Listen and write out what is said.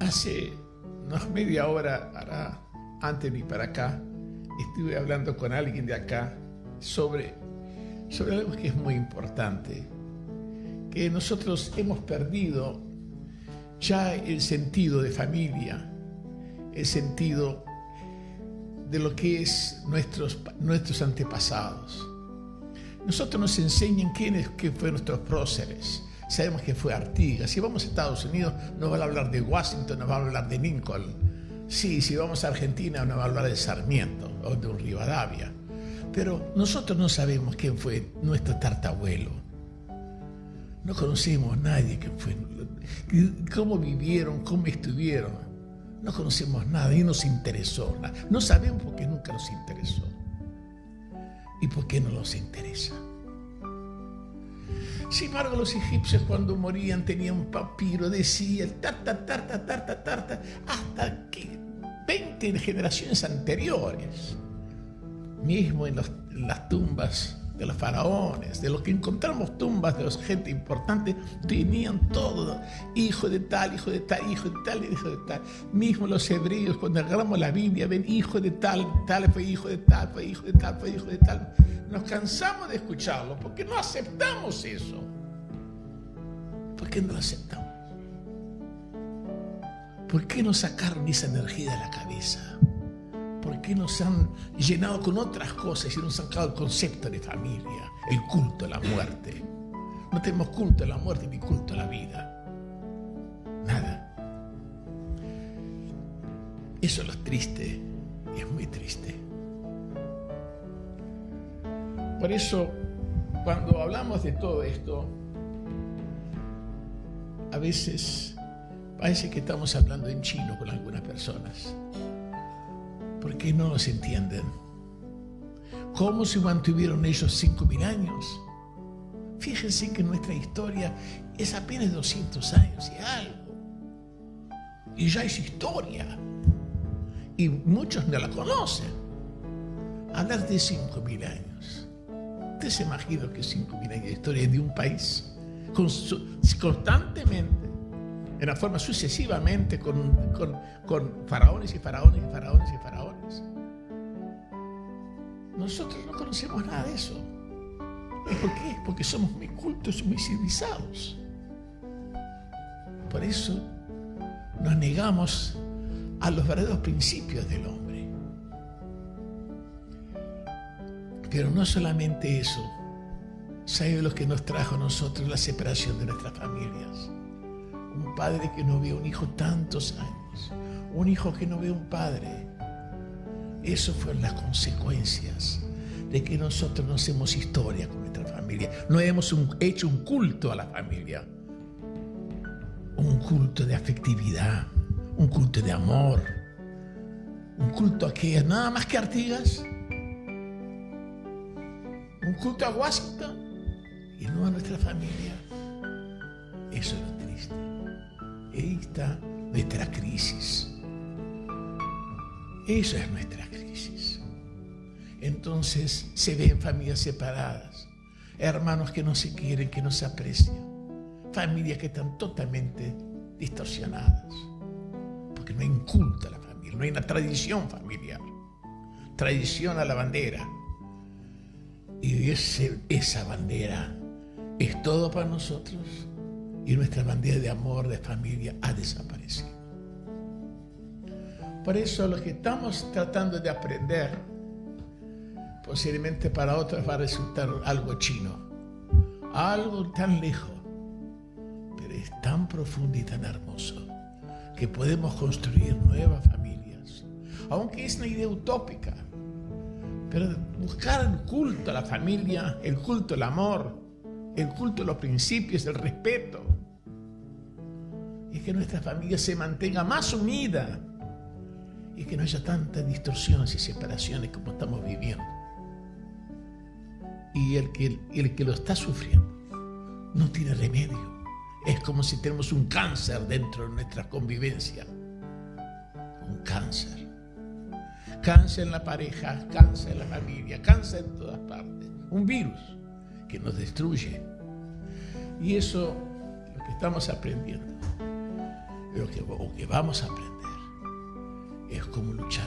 Hace unas media hora, antes de ir para acá, estuve hablando con alguien de acá sobre, sobre algo que es muy importante, que nosotros hemos perdido ya el sentido de familia, el sentido de lo que es nuestros, nuestros antepasados. Nosotros nos enseñan quiénes que fueron nuestros próceres. Sabemos que fue Artigas. Si vamos a Estados Unidos, nos van a hablar de Washington, nos van a hablar de Lincoln. Sí, si vamos a Argentina, nos va a hablar de Sarmiento o de un Rivadavia. Pero nosotros no sabemos quién fue nuestro tartabuelo. No conocemos a nadie que fue, cómo vivieron, cómo estuvieron. No conocemos nada y nos interesó. No sabemos por qué nunca nos interesó. ¿Y por qué no nos interesa? Sin embargo, los egipcios cuando morían tenían un papiro, decía tarta, tarta, tarta, tarta, hasta que 20 generaciones anteriores, mismo en, en las tumbas de los faraones, de los que encontramos tumbas de los gente importante, tenían todo, hijo de tal, hijo de tal, hijo de tal, hijo de tal. Mismo los hebreos, cuando agarramos la Biblia, ven hijo de tal, tal fue hijo de tal, fue hijo de tal, fue hijo de tal. Nos cansamos de escucharlo porque no aceptamos eso. ¿Por qué no lo aceptamos? ¿Por qué no sacaron esa energía de la cabeza? ¿Por qué nos han llenado con otras cosas y nos han sacado el concepto de familia, el culto a la muerte? No tenemos culto a la muerte ni culto a la vida. Nada. Eso es lo triste es muy triste. Por eso, cuando hablamos de todo esto, a veces parece que estamos hablando en chino con algunas personas. ¿Por qué no los entienden? ¿Cómo se mantuvieron ellos cinco mil años? Fíjense que nuestra historia es apenas 200 años y algo. Y ya es historia. Y muchos no la conocen. Hablar de cinco mil años. ¿Usted se imagina que cinco mil años de historia de un país constantemente en la forma sucesivamente con, faraones y faraones y faraones y faraones. Nosotros no conocemos nada de eso. ¿Y por qué? Porque somos muy cultos, muy civilizados. Por eso nos negamos a los verdaderos principios del hombre. Pero no solamente eso, ¿sabe lo que nos trajo a nosotros la separación de nuestras familias? Un padre que no ve a un hijo tantos años. Un hijo que no ve a un padre. Eso fueron las consecuencias de que nosotros no hacemos historia con nuestra familia. No hemos hecho un culto a la familia. Un culto de afectividad. Un culto de amor. Un culto a que nada más que Artigas. Un culto a Washington y no a nuestra familia. Eso es lo triste. Ahí está nuestra crisis. Esa es nuestra crisis. Entonces se ven familias separadas, hermanos que no se quieren, que no se aprecian, familias que están totalmente distorsionadas, porque no hay un culto a la familia, no hay una tradición familiar, tradición a la bandera. Y esa bandera es todo para nosotros y nuestra bandera de amor, de familia, ha desaparecido. Por eso lo que estamos tratando de aprender, posiblemente para otros va a resultar algo chino, algo tan lejos, pero es tan profundo y tan hermoso que podemos construir nuevas familias, aunque es una idea utópica, pero buscar el culto a la familia, el culto al amor, el culto a los principios, el respeto. Y que nuestra familia se mantenga más unida y que no haya tantas distorsiones y separaciones como estamos viviendo. Y el que, el que lo está sufriendo no tiene remedio. Es como si tenemos un cáncer dentro de nuestra convivencia. Un cáncer. Cáncer en la pareja, cáncer en la familia, cáncer en todas partes. Un virus que nos destruye. Y eso lo que estamos aprendiendo, lo que, vamos a aprender, es cómo luchar